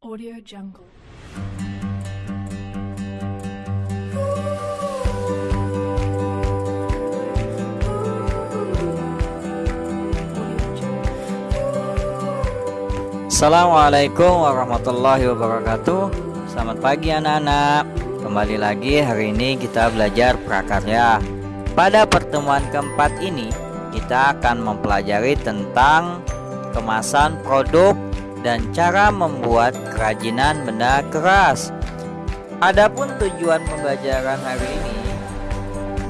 Audio Jungle. Assalamualaikum warahmatullahi wabarakatuh. Selamat pagi anak-anak. Kembali lagi hari ini kita belajar prakarya. Pada pertemuan keempat ini Kita akan mempelajari tentang Kemasan produk Dan cara membuat kerajinan benda keras Adapun tujuan pembelajaran hari ini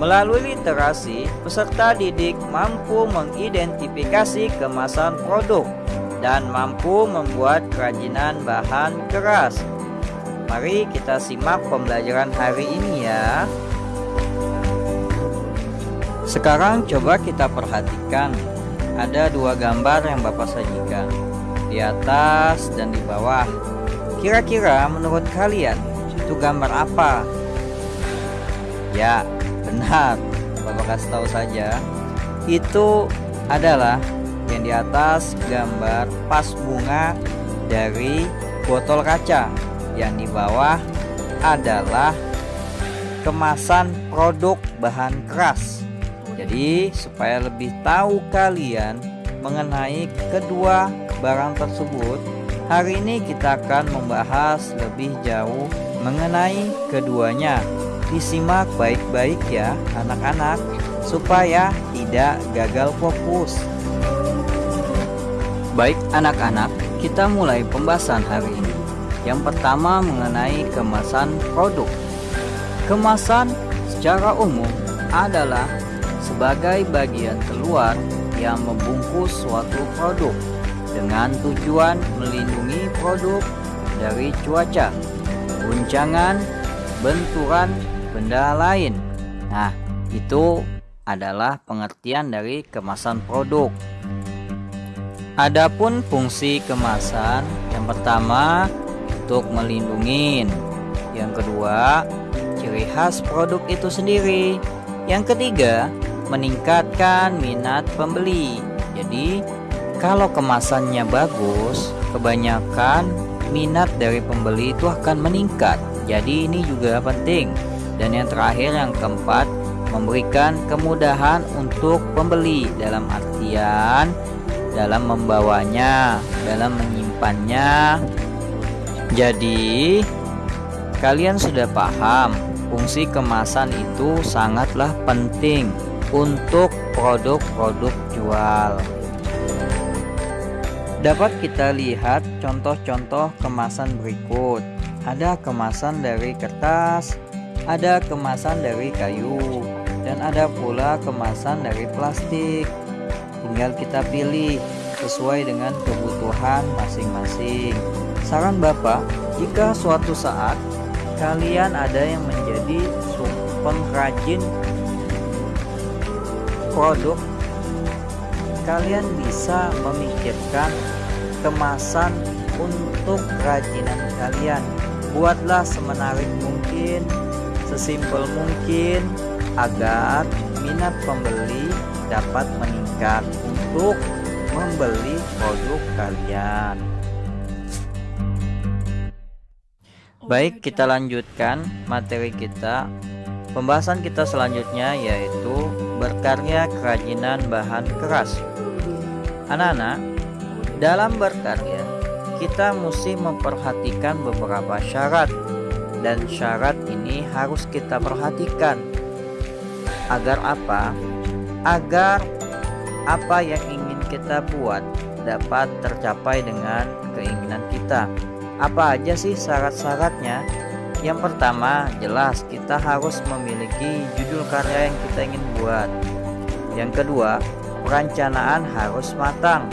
Melalui literasi, peserta didik mampu mengidentifikasi kemasan produk dan mampu membuat kerajinan bahan keras. Mari kita simak pembelajaran hari ini ya. Sekarang coba kita perhatikan Ada dua gambar yang Bapak sajikan Di atas dan di bawah. Kira-kira menurut kalian Itu gambar apa? Ya benar. Bapak kasih tahu saja. Itu adalah yang di atas gambar pas bunga dari botol kaca. Yang di bawah adalah kemasan produk bahan keras. Jadi supaya lebih tahu kalian mengenai kedua barang tersebut hari ini kita akan membahas lebih jauh mengenai keduanya disimak baik-baik ya anak-anak supaya tidak gagal fokus Baik anak-anak, kita mulai pembahasan hari ini. Yang pertama mengenai kemasan produk. Kemasan secara umum adalah sebagai bagian keluar yang membungkus suatu produk dengan tujuan melindungi produk dari cuaca, guncangan, benturan benda lain. Nah, itu adalah pengertian dari kemasan produk. Adapun fungsi kemasan, yang pertama untuk melindungi, yang kedua ciri khas produk itu sendiri, yang ketiga meningkatkan minat pembeli. Jadi kalau kemasannya bagus, kebanyakan minat dari pembeli itu akan meningkat. Jadi ini juga penting. Dan yang terakhir yang keempat memberikan kemudahan untuk pembeli dalam artian dalam membawanya, dalam menyimpannya. Jadi, kalian sudah paham fungsi kemasan itu sangatlah penting untuk produk-produk jual. Dapat kita lihat contoh-contoh kemasan berikut. Ada kemasan dari kertas, ada kemasan dari kayu, dan ada pula kemasan dari plastik. Tinggal kita pilih sesuai dengan kebutuhan masing-masing. Saran Bapak, jika suatu saat kalian ada yang menjadi pengrajin produk, kalian bisa memikirkan kemasan untuk kerajinan kalian. Buatlah semenarik mungkin, sesimpel mungkin agar minat pembeli dapat meningkat untuk membeli produk kalian. Baik, kita lanjutkan materi kita. Pembahasan kita selanjutnya yaitu berkarya kerajinan bahan keras. Anak-anak, dalam berkarya kita mesti memperhatikan beberapa syarat dan syarat ini harus kita perhatikan agar apa? agar apa yang ingin kita buat dapat tercapai dengan keinginan kita. Apa aja sih syarat-syaratnya? Yang pertama, jelas kita harus memiliki judul karya yang kita ingin buat. Yang kedua, perencanaan harus matang.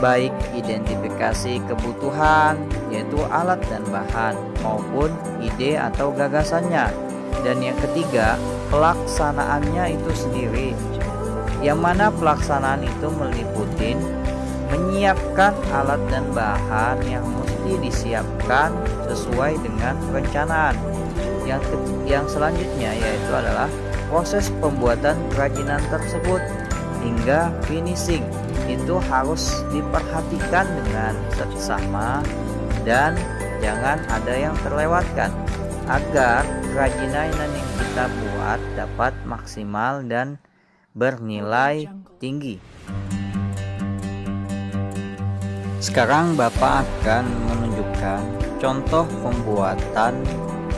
Baik identifikasi kebutuhan, yaitu alat dan bahan, maupun ide atau gagasannya. Dan yang ketiga, pelaksanaannya itu sendiri yang mana pelaksanaan itu meliputi menyiapkan alat dan bahan yang disiapkan sesuai dengan perencanaan yang yang selanjutnya yaitu adalah proses pembuatan kerajinan tersebut hingga finishing itu harus diperhatikan dengan seksama dan jangan ada yang terlewatkan agar kerajinan yang kita buat dapat maksimal dan bernilai tinggi. Sekarang Bapak akan menunjukkan contoh pembuatan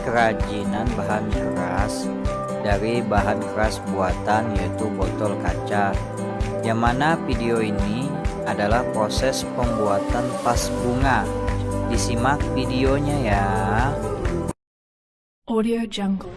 kerajinan bahan keras dari bahan keras buatan yaitu botol kaca. Yang mana video ini adalah proses pembuatan vas bunga. Disimak videonya ya. Audio Jungle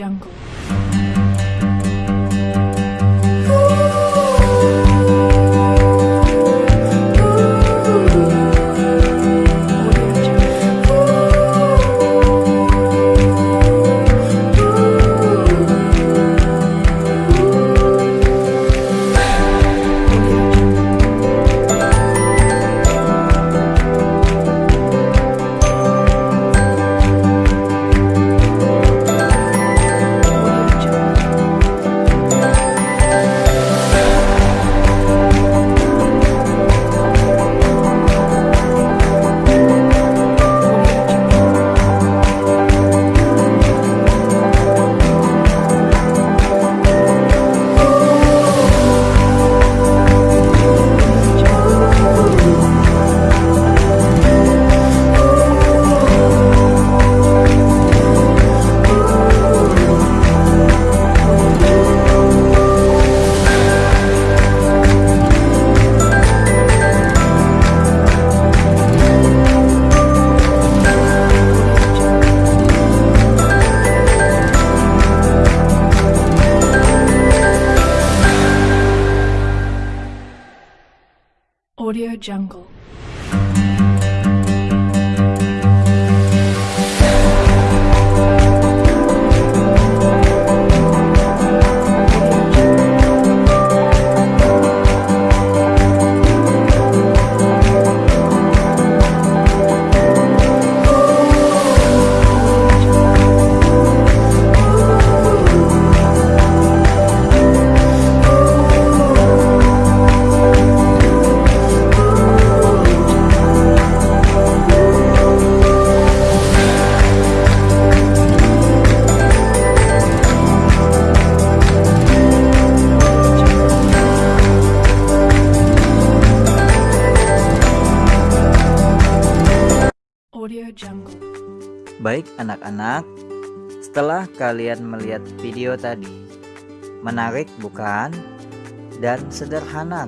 Jungle Audio Jungle. Baik anak-anak, setelah kalian melihat video tadi, menarik bukan? Dan sederhana